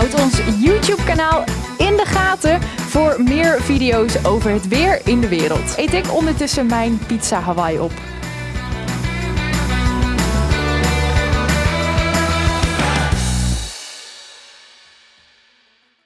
Houd ons YouTube kanaal in de gaten voor meer video's over het weer in de wereld. Eet ik ondertussen mijn pizza Hawaii op.